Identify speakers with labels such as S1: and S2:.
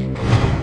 S1: you.